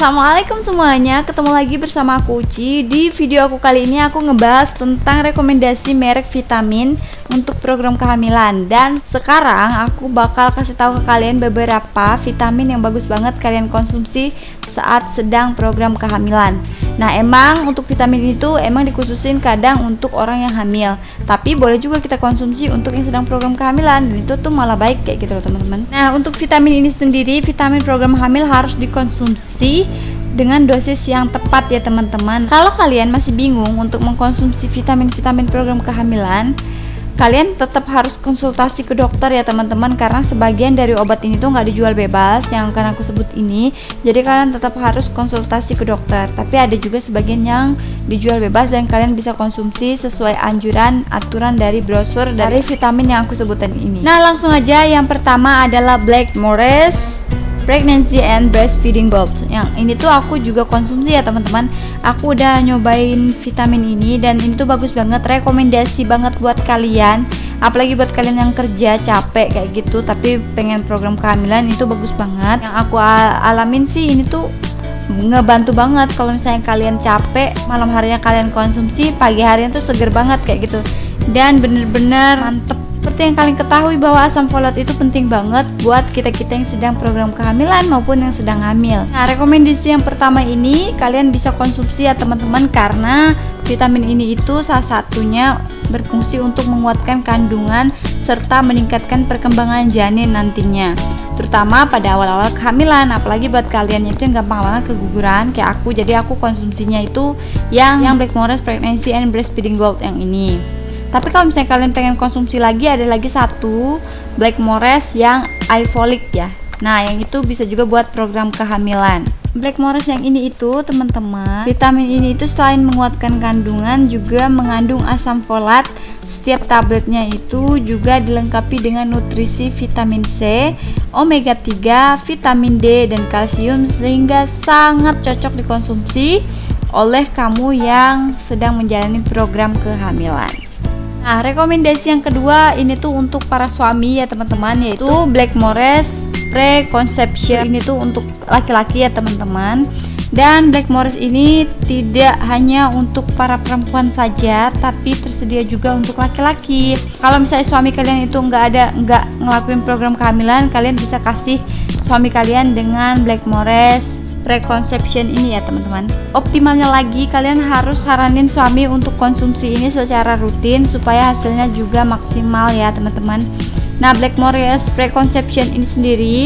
Assalamualaikum semuanya. Ketemu lagi bersama aku Uci. Di video aku kali ini aku ngebahas tentang rekomendasi merek vitamin Untuk program kehamilan. Dan sekarang aku bakal kasih tahu ke kalian beberapa vitamin yang bagus banget kalian konsumsi saat sedang program kehamilan. Nah emang untuk vitamin itu emang dikhususin kadang untuk orang yang hamil. Tapi boleh juga kita konsumsi untuk yang sedang program kehamilan. Dan itu tuh malah baik kayak gitu loh teman-teman. Nah untuk vitamin ini sendiri, vitamin program hamil harus dikonsumsi konsumsi dengan dosis yang tepat ya teman-teman. Kalau kalian masih bingung untuk mengkonsumsi vitamin-vitamin program kehamilan kalian tetap harus konsultasi ke dokter ya teman-teman karena sebagian dari obat ini tuh nggak dijual bebas yang akan aku sebut ini. Jadi kalian tetap harus konsultasi ke dokter tapi ada juga sebagian yang dijual bebas dan kalian bisa konsumsi sesuai anjuran aturan dari brosur dari vitamin yang aku sebutkan ini. Nah langsung aja. Yang pertama adalah Black Morris pregnancy and breastfeeding bulbs yang ini tuh aku juga konsumsi ya teman-teman. Aku udah nyobain vitamin ini dan ini tuh bagus banget rekomendasi banget buat kalian. Apalagi buat kalian yang kerja capek kayak gitu tapi pengen program kehamilan itu bagus banget. Yang aku al alamin sih ini tuh ngebantu banget kalau misalnya kalian capek malam harinya kalian konsumsi pagi harinya tuh seger banget kayak gitu. Dan bener-bener mantep seperti yang kalian ketahui bahwa asam folat itu penting banget buat kita-kita yang sedang program kehamilan maupun yang sedang hamil. Nah, rekomendasi yang pertama ini kalian bisa konsumsi ya teman-teman karena vitamin ini itu salah satunya berfungsi untuk menguatkan kandungan serta meningkatkan perkembangan janin nantinya terutama pada awal-awal kehamilan. Apalagi buat kalian itu yang gampang banget keguguran kayak aku. Jadi aku konsumsinya itu yang yang Black Morris Pregnancy and Breastfeeding Gold yang ini tapi kalau misalnya kalian pengen konsumsi lagi ada lagi satu Black Morris yang iFolic ya. Nah yang itu bisa juga buat program kehamilan. Black Morris yang ini itu teman-teman vitamin ini itu selain menguatkan kandungan juga mengandung asam folat. Setiap tabletnya itu juga dilengkapi dengan nutrisi vitamin C, omega 3, vitamin D dan kalsium sehingga sangat cocok dikonsumsi oleh kamu yang sedang menjalani program kehamilan. Nah, rekomendasi yang kedua ini tuh untuk para suami ya teman-teman yaitu Black Morris Preconception. Ini tuh untuk laki-laki ya teman-teman. Dan Black Morris ini tidak hanya untuk para perempuan saja, tapi tersedia juga untuk laki-laki. Kalau misalnya suami kalian itu nggak ada nggak ngelakuin program kehamilan, kalian bisa kasih suami kalian dengan Black Morris preconception ini ya teman-teman. Optimalnya lagi kalian harus saranin suami untuk konsumsi ini secara rutin supaya hasilnya juga maksimal ya teman-teman. Nah Blackmores preconception ini sendiri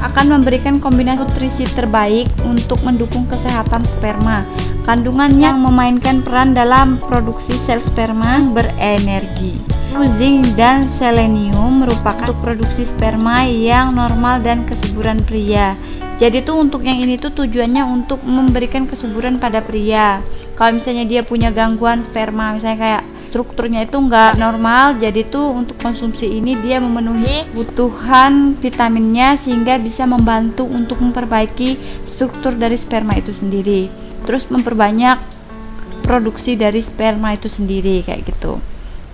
akan memberikan kombinasi nutrisi terbaik untuk mendukung kesehatan sperma. Kandungan yang memainkan peran dalam produksi sel sperma berenergi. Zinc dan selenium merupakan untuk produksi sperma yang normal dan kesuburan pria jadi tuh untuk yang ini tuh tujuannya untuk memberikan kesuburan pada pria. Kalau misalnya dia punya gangguan sperma misalnya kayak strukturnya itu enggak normal jadi tuh untuk konsumsi ini dia memenuhi kebutuhan vitaminnya sehingga bisa membantu untuk memperbaiki struktur dari sperma itu sendiri. Terus memperbanyak produksi dari sperma itu sendiri kayak gitu.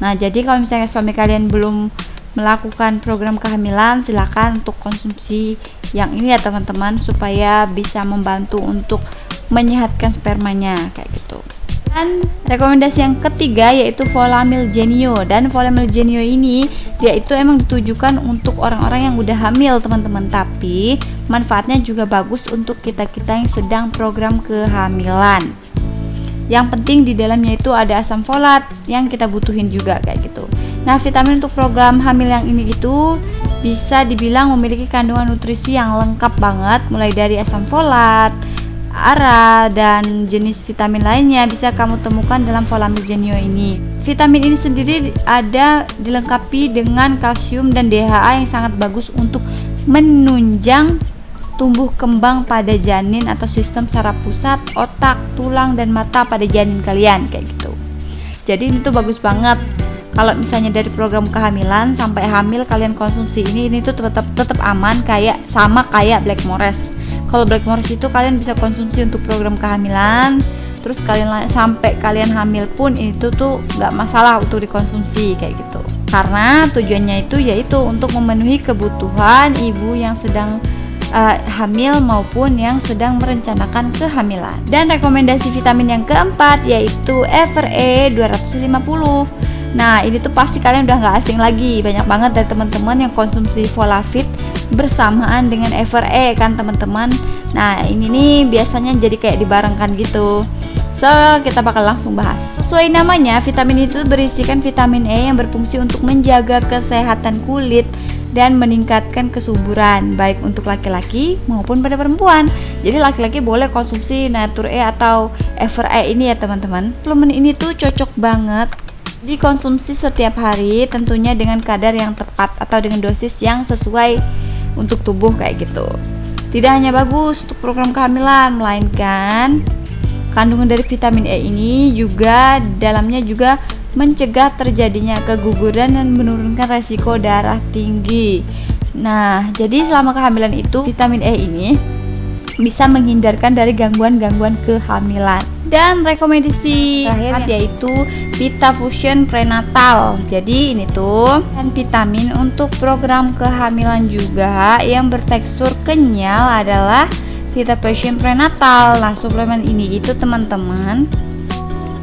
Nah jadi kalau misalnya suami kalian belum melakukan program kehamilan silakan untuk konsumsi yang ini ya teman-teman supaya bisa membantu untuk menyehatkan spermanya kayak gitu. Dan rekomendasi yang ketiga yaitu Volamil Genio. Dan Volamil Genio ini dia itu emang ditujukan untuk orang-orang yang udah hamil teman-teman. Tapi manfaatnya juga bagus untuk kita-kita yang sedang program kehamilan. Yang penting di dalamnya itu ada asam folat yang kita butuhin juga kayak gitu. Nah, vitamin untuk program hamil yang ini itu bisa dibilang memiliki kandungan nutrisi yang lengkap banget mulai dari asam folat, ARA dan jenis vitamin lainnya bisa kamu temukan dalam Volamil Genio ini. Vitamin ini sendiri ada dilengkapi dengan kalsium dan DHA yang sangat bagus untuk menunjang tumbuh kembang pada janin atau sistem saraf pusat, otak, tulang dan mata pada janin kalian kayak gitu. Jadi ini tuh bagus banget kalau misalnya dari program kehamilan sampai hamil kalian konsumsi ini ini tuh tetap tetap aman kayak sama kayak Black Morris kalau Black Morris itu kalian bisa konsumsi untuk program kehamilan terus kalian sampai kalian hamil pun itu tuh nggak masalah untuk dikonsumsi kayak gitu karena tujuannya itu yaitu untuk memenuhi kebutuhan ibu yang sedang uh, hamil maupun yang sedang merencanakan kehamilan. Dan rekomendasi vitamin yang keempat yaitu FRE 250. Nah, ini tuh pasti kalian udah nggak asing lagi. Banyak banget dari teman-teman yang konsumsi Folafit bersamaan dengan FRE kan teman-teman. Nah, ini nih biasanya jadi kayak dibarengkan gitu. So, kita bakal langsung bahas. Sesuai namanya, vitamin itu berisikan vitamin E yang berfungsi untuk menjaga kesehatan kulit dan meningkatkan kesuburan baik untuk laki-laki maupun pada perempuan. Jadi laki-laki boleh konsumsi Nature E atau Ever E ini ya teman-teman. Suplemen ini tuh cocok banget dikonsumsi setiap hari tentunya dengan kadar yang tepat atau dengan dosis yang sesuai untuk tubuh kayak gitu. Tidak hanya bagus untuk program kehamilan melainkan Kandungan dari vitamin E ini juga dalamnya juga mencegah terjadinya keguguran dan menurunkan resiko darah tinggi. Nah, jadi selama kehamilan itu vitamin E ini bisa menghindarkan dari gangguan-gangguan kehamilan. Dan rekomendasi terakhir yaitu Vita Fusion Prenatal. Jadi ini tuh kan vitamin untuk program kehamilan juga yang bertekstur kenyal adalah Vita Passion Prenatal. Nah, suplemen ini itu teman-teman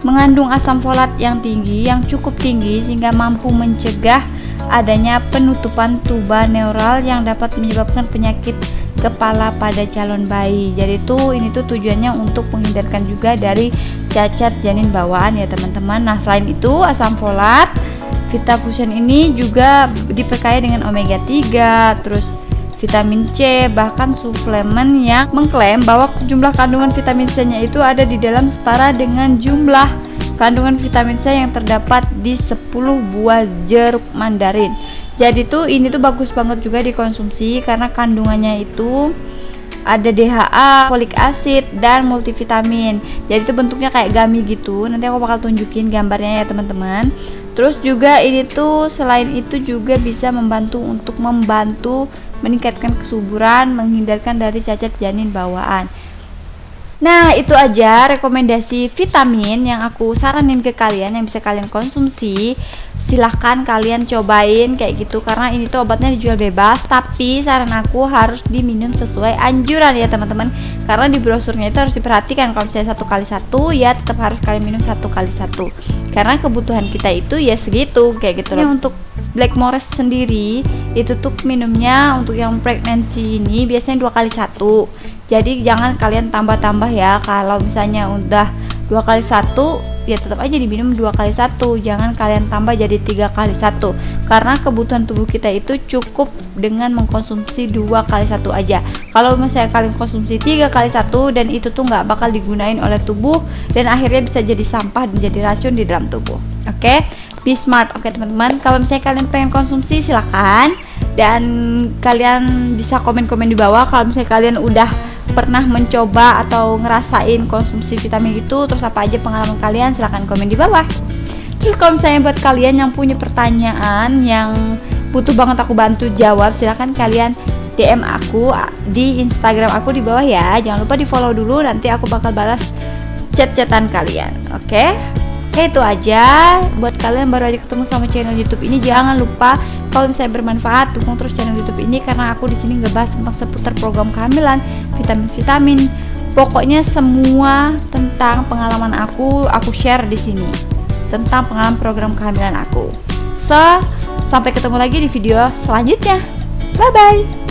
mengandung asam folat yang tinggi, yang cukup tinggi sehingga mampu mencegah adanya penutupan tuba neural yang dapat menyebabkan penyakit kepala pada calon bayi. Jadi itu ini tuh tujuannya untuk menghindarkan juga dari cacat janin bawaan ya teman-teman. Nah, selain itu asam folat Vita Fusion ini juga diperkaya dengan omega 3, terus vitamin C, bahkan suplemen yang mengklaim bahwa jumlah kandungan vitamin C-nya itu ada di dalam setara dengan jumlah kandungan vitamin C yang terdapat di 10 buah jeruk mandarin. Jadi tuh ini tuh bagus banget juga dikonsumsi karena kandungannya itu ada DHA, folik acid, dan multivitamin. Jadi itu bentuknya kayak gummy gitu. Nanti aku bakal tunjukin gambarnya ya teman-teman. Terus juga ini tuh selain itu juga bisa membantu untuk membantu meningkatkan kesuburan, menghindarkan dari cacat janin bawaan. Nah, itu aja rekomendasi vitamin yang aku saranin ke kalian yang bisa kalian konsumsi. Silahkan kalian cobain kayak gitu karena ini tuh obatnya dijual bebas, tapi saran aku harus diminum sesuai anjuran ya teman-teman. Karena di brosurnya itu harus diperhatikan kalau misalnya satu kali satu ya tetap harus kalian minum satu kali satu. Karena kebutuhan kita itu ya segitu kayak gitu loh. Untuk Blackmores sendiri itu tuh minumnya untuk yang pregnancy ini biasanya dua kali satu jadi jangan kalian tambah-tambah ya kalau misalnya udah dua kali satu ya tetap aja diminum dua kali satu. Jangan kalian tambah jadi tiga kali satu. Karena kebutuhan tubuh kita itu cukup dengan mengkonsumsi dua kali satu aja. Kalau misalnya kalian konsumsi tiga kali satu dan itu tuh nggak bakal digunain oleh tubuh dan akhirnya bisa jadi sampah dan jadi racun di dalam tubuh. Oke? Okay? be smart. Oke teman-teman. Kalau misalnya kalian pengen konsumsi silahkan dan kalian bisa komen-komen di bawah. Kalau misalnya kalian udah pernah mencoba atau ngerasain konsumsi vitamin itu terus apa aja pengalaman kalian silahkan komen di bawah terus kalau misalnya buat kalian yang punya pertanyaan yang butuh banget aku bantu jawab silahkan kalian DM aku di Instagram aku di bawah ya jangan lupa di follow dulu nanti aku bakal balas chat-chatan kalian oke okay? Oke itu aja buat kalian baru aja ketemu sama channel YouTube ini jangan lupa kalau misalnya bermanfaat dukung terus channel YouTube ini karena aku di sini ngebahas tentang seputar program kehamilan, vitamin-vitamin, pokoknya semua tentang pengalaman aku aku share di sini tentang pengalaman program kehamilan aku. So, sampai ketemu lagi di video selanjutnya. Bye bye.